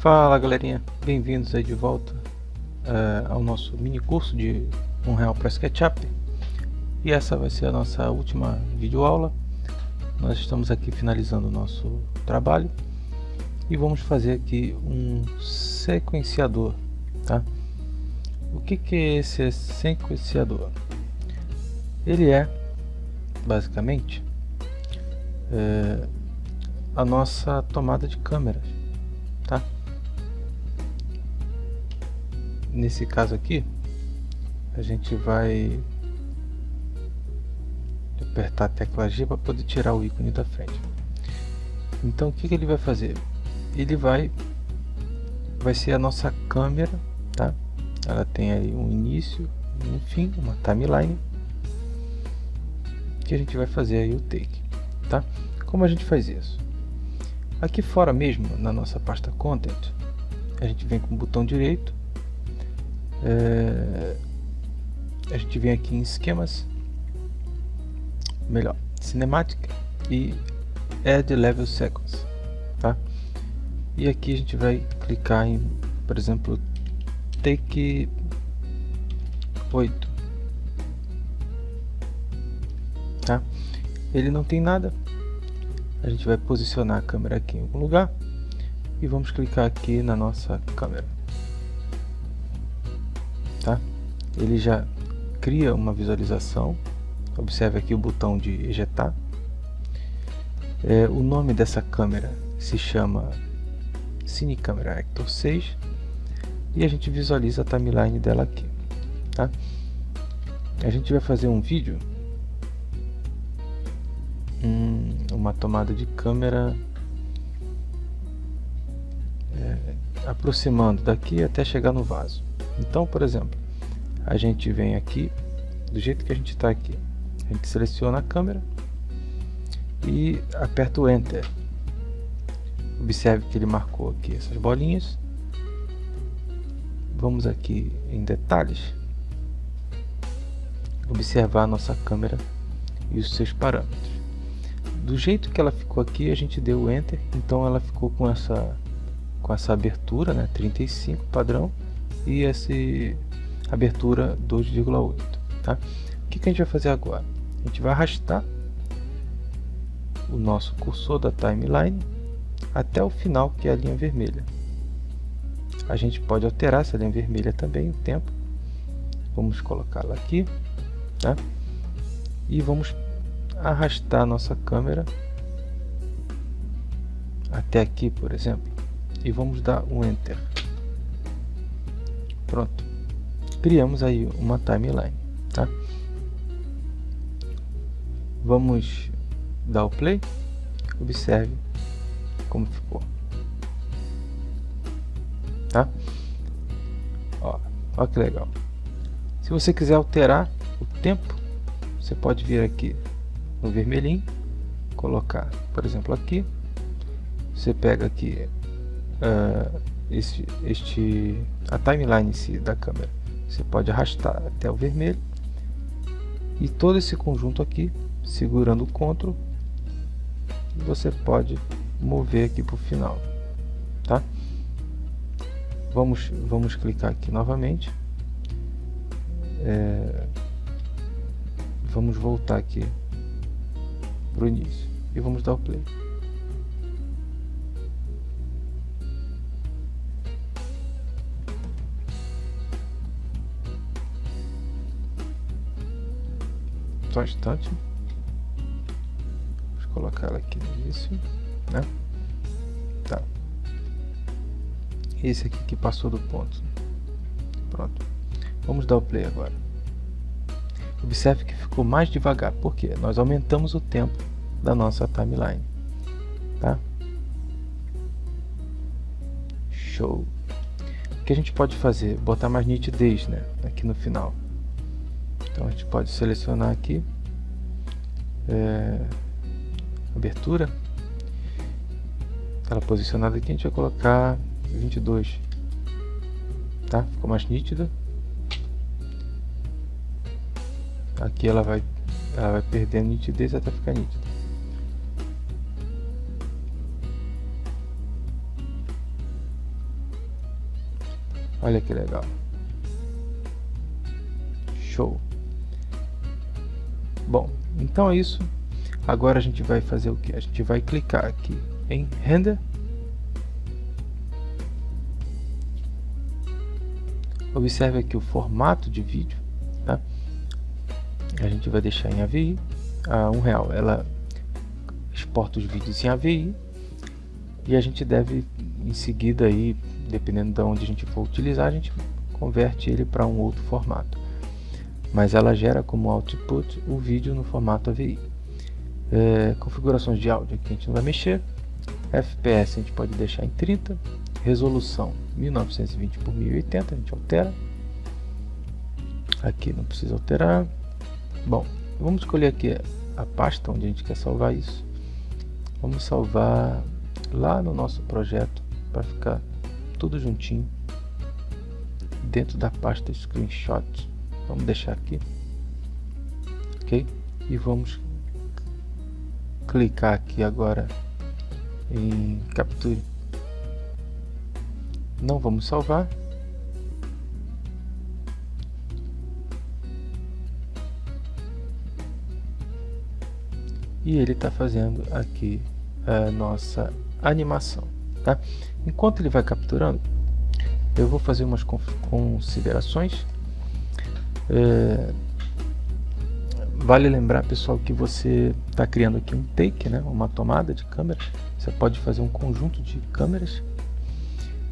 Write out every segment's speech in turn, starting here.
Fala galerinha, bem-vindos aí de volta uh, ao nosso mini curso de um real para SketchUp e essa vai ser a nossa última videoaula nós estamos aqui finalizando o nosso trabalho e vamos fazer aqui um sequenciador tá? o que, que é esse sequenciador? ele é basicamente é, a nossa tomada de câmeras tá? Nesse caso aqui a gente vai apertar a tecla G para poder tirar o ícone da frente. Então o que, que ele vai fazer? Ele vai vai ser a nossa câmera tá? Ela tem aí um início um fim uma timeline que a gente vai fazer aí o take tá? Como a gente faz isso? Aqui fora mesmo na nossa pasta content a gente vem com o botão direito é, a gente vem aqui em esquemas melhor cinemática e add level sequence tá? E aqui a gente vai clicar em por exemplo take 8 tá? Ele não tem nada. A gente vai posicionar a câmera aqui em algum lugar e vamos clicar aqui na nossa câmera tá? Ele já cria uma visualização. Observe aqui o botão de ejetar. É, o nome dessa câmera se chama Cine Camera Actor 6 e a gente visualiza a timeline dela aqui. Tá? A gente vai fazer um vídeo, hum, uma tomada de câmera é, aproximando daqui até chegar no vaso. Então, por exemplo, a gente vem aqui, do jeito que a gente está aqui, a gente seleciona a câmera e aperta o Enter. Observe que ele marcou aqui essas bolinhas. Vamos aqui em detalhes, observar a nossa câmera e os seus parâmetros. Do jeito que ela ficou aqui, a gente deu o Enter, então ela ficou com essa, com essa abertura, né, 35 padrão, e essa abertura 2,8 tá? o que, que a gente vai fazer agora a gente vai arrastar o nosso cursor da timeline até o final que é a linha vermelha a gente pode alterar essa linha vermelha também o tempo vamos colocá-la aqui tá? e vamos arrastar nossa câmera até aqui por exemplo e vamos dar um enter Pronto. Criamos aí uma timeline, tá? Vamos dar o play. Observe como ficou. Tá? Ó, ó que legal. Se você quiser alterar o tempo, você pode vir aqui no vermelhinho, colocar, por exemplo, aqui. Você pega aqui uh, este, este, a timeline si da câmera. Você pode arrastar até o vermelho e todo esse conjunto aqui, segurando o CTRL, você pode mover aqui para o final, tá? Vamos, vamos clicar aqui novamente. É, vamos voltar aqui para o início e vamos dar o play. Só um instante. Vamos colocar ela aqui no início, né? Tá. Esse aqui que passou do ponto. Pronto. Vamos dar o play agora. Observe que ficou mais devagar, porque nós aumentamos o tempo da nossa timeline. Tá? Show. O que a gente pode fazer? Botar mais nitidez né? aqui no final. Então a gente pode selecionar aqui é, abertura. Ela posicionada aqui, a gente vai colocar 22. Tá? Ficou mais nítida. Aqui ela vai, ela vai perdendo nitidez até ficar nítida. Olha que legal. Show. Bom, então é isso. Agora a gente vai fazer o que? A gente vai clicar aqui em Render. Observe aqui o formato de vídeo. Tá? A gente vai deixar em AVI. A um real, ela exporta os vídeos em AVI e a gente deve em seguida aí, dependendo de onde a gente for utilizar, a gente converte ele para um outro formato. Mas ela gera como output o vídeo no formato AVI. É, configurações de áudio aqui a gente não vai mexer. FPS a gente pode deixar em 30. Resolução 1920 por 1080 a gente altera. Aqui não precisa alterar. Bom, vamos escolher aqui a pasta onde a gente quer salvar isso. Vamos salvar lá no nosso projeto para ficar tudo juntinho dentro da pasta screenshot vamos deixar aqui ok e vamos clicar aqui agora em capture não vamos salvar e ele está fazendo aqui a nossa animação. Tá? Enquanto ele vai capturando, eu vou fazer umas considerações. É, vale lembrar, pessoal, que você está criando aqui um take, né, uma tomada de câmera. Você pode fazer um conjunto de câmeras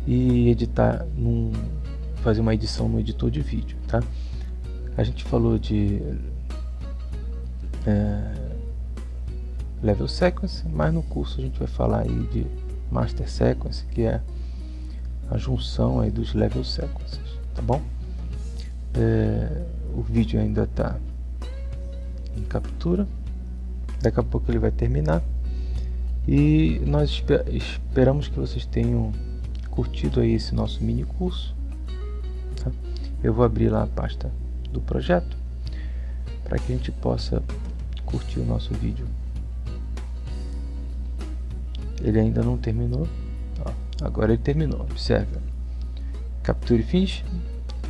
e editar, num, fazer uma edição no editor de vídeo. Tá? A gente falou de é, level sequence, mas no curso a gente vai falar aí de master sequence, que é a junção aí dos level sequences, tá bom? É, o vídeo ainda está em captura, daqui a pouco ele vai terminar e nós esper esperamos que vocês tenham curtido aí esse nosso mini curso. Tá? Eu vou abrir lá a pasta do projeto para que a gente possa curtir o nosso vídeo ele ainda não terminou. Ó, agora ele terminou, observe. Capture Finish.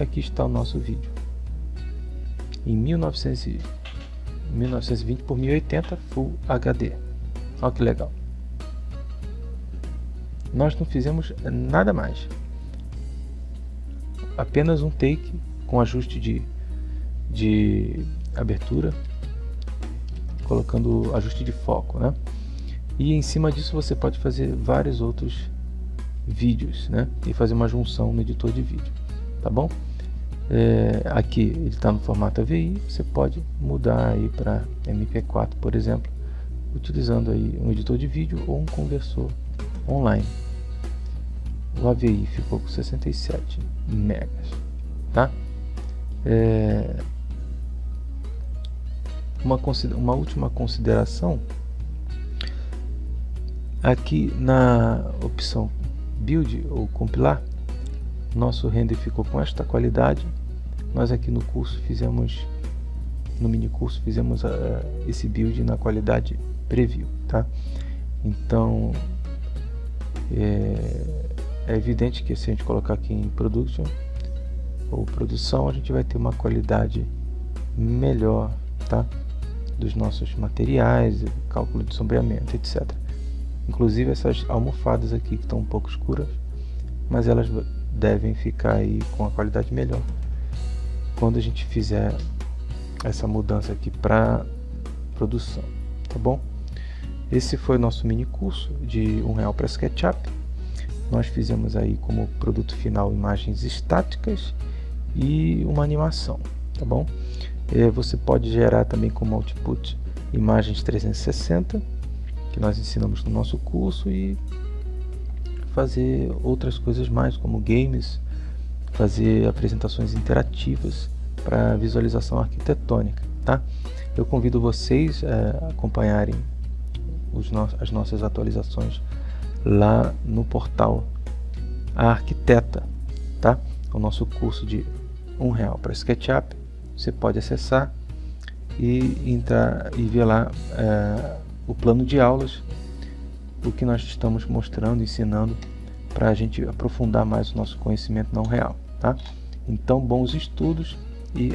Aqui está o nosso vídeo. Em 1900, 1920 por 1080 Full HD. Olha que legal. Nós não fizemos nada mais. Apenas um take com ajuste de, de abertura, colocando ajuste de foco, né? e em cima disso você pode fazer vários outros vídeos né? e fazer uma junção no editor de vídeo tá bom é, aqui ele está no formato AVI você pode mudar aí para MP4 por exemplo utilizando aí um editor de vídeo ou um conversor online. O AVI ficou com 67 megas tá? É, uma, uma última consideração. Aqui na opção Build ou Compilar, nosso render ficou com esta qualidade. Nós aqui no curso fizemos, no mini curso, fizemos uh, esse build na qualidade Preview, tá? Então, é, é evidente que se a gente colocar aqui em Production ou Produção, a gente vai ter uma qualidade melhor, tá? Dos nossos materiais, cálculo de sombreamento, etc. Inclusive essas almofadas aqui que estão um pouco escuras, mas elas devem ficar aí com a qualidade melhor quando a gente fizer essa mudança aqui para produção, tá bom? Esse foi o nosso mini curso de um real para SketchUp. Nós fizemos aí como produto final imagens estáticas e uma animação, tá bom? É, você pode gerar também como output imagens 360 que nós ensinamos no nosso curso e fazer outras coisas mais, como games, fazer apresentações interativas para visualização arquitetônica. Tá? Eu convido vocês a acompanharem no as nossas atualizações lá no portal A Arquiteta, tá? o nosso curso de um real para SketchUp. Você pode acessar e entrar e ver lá é, o plano de aulas, o que nós estamos mostrando, ensinando, para a gente aprofundar mais o nosso conhecimento não real. Tá? Então, bons estudos e